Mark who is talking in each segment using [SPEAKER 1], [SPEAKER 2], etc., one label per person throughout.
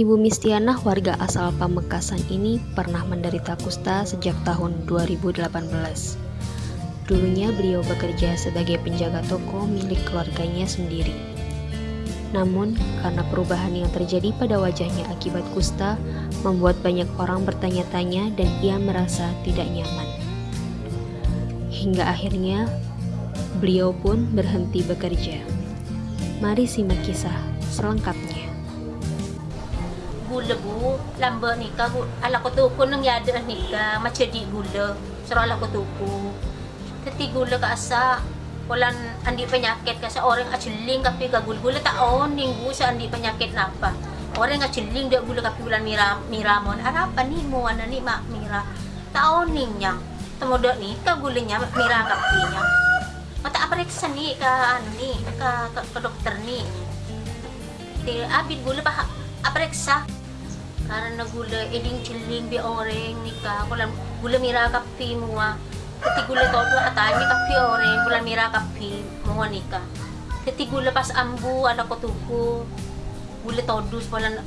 [SPEAKER 1] Ibu Mistianah warga asal Pamekasan ini pernah menderita kusta sejak tahun 2018. Dulunya beliau bekerja sebagai penjaga toko milik keluarganya sendiri. Namun, karena perubahan yang terjadi pada wajahnya akibat kusta, membuat banyak orang bertanya-tanya dan ia merasa tidak nyaman. Hingga akhirnya, beliau pun berhenti bekerja. Mari simak kisah selengkapnya
[SPEAKER 2] gula bu lamba ni ka ala ko tuku nang yada ni ka macedi gula. Sero ala ko tuku teti gula ka asa walan andi penyakit ka sa orang aculing kapi ka gula. Gula ta on ninggu sa andi penyakit napa. Orang aculing dia gula kapi bulan mira miramon apa ni mo ana ni mak mira? Ta on ningnya temodo ni ka gulanya mira kapinya mata apareksa ni ka anu ni ka, ka, ka dokter ni. Abid gula pa apareksa karena gula eding ciling bi orang nikah kulam gula mira kapi mua. Keti gula tau tu atami kapi orang gula mira kapi mua nikah keti gula pas ambu ada kotuku gula todus polan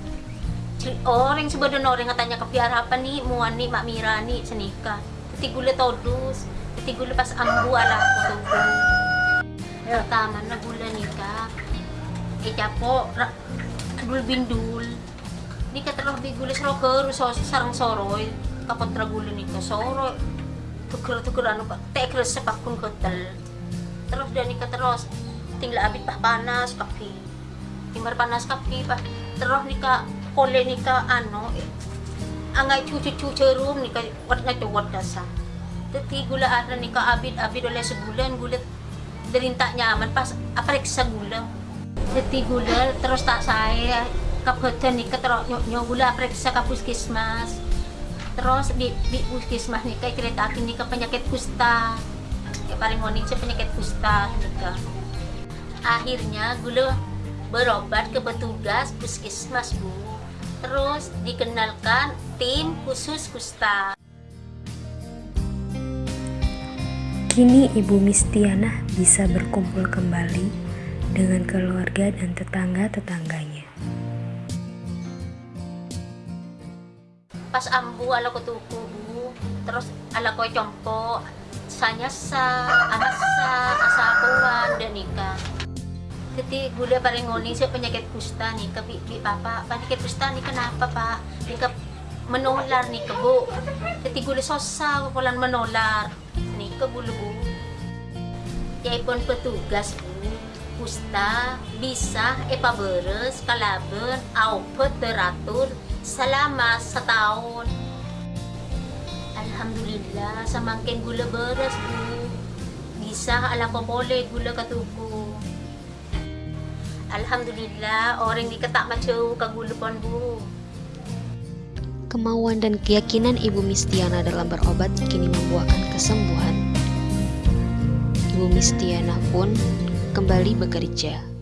[SPEAKER 2] orang sebadan orang katanya kapi harapan ni mua ni mak mira ni senikah keti gula todus keti gula pas ambu ala kotuku pertama na gula nikah eh japo dul. bindul ni ka terus bigulis roker so sarang soroy kapot ragulo ni ka soroy tukur tukur ano pa tekres sa pakun kotal terus dan ka terus tingla abit pa panas kapi timar panas kapi pa terus ni ka kole ni ka ano eh, angay cucu cucu room ni ka wat nga tuwat ka sa teti gula ada ni ka abit abit oleh sebulan gulat derintak nyaman pas aparek sa gula. Teti gula terus tak saya kabudan nih ketero nyogula periksa ke puskesmas. Terus di, di puskesmas kayak nih ke penyakit kusta. Ya paling morning penyakit kusta nih akhirnya gula berobat ke petugas puskesmas bu. Terus dikenalkan tim khusus kusta.
[SPEAKER 1] Kini Ibu Mistiana bisa berkumpul kembali dengan keluarga dan tetangga-tetangganya.
[SPEAKER 2] Pas ambu ala ko tuku terus ala ko compo sanya sa anak sa asakuan dan nikah. Jadi gula paling ngoni saya penyakit kusta nih ke bi papa penyakit kusta nih kenapa pak? Nih ke menular nih ke bu. Jadi gula sosa kulan menular nih ke bulu bu. Ya pun petugas bu. Kusta bisa epaberes kalaben au teratur selama setahun Alhamdulillah samangkin gula beras bu bisa ala ko boleh gula katuku Alhamdulillah orang diketak macam ke gula pon bu
[SPEAKER 1] Kemauan dan keyakinan Ibu Mistiana dalam berobat kini membuahkan kesembuhan. Ibu Mistiana pun kembali bekerja.